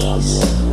peace.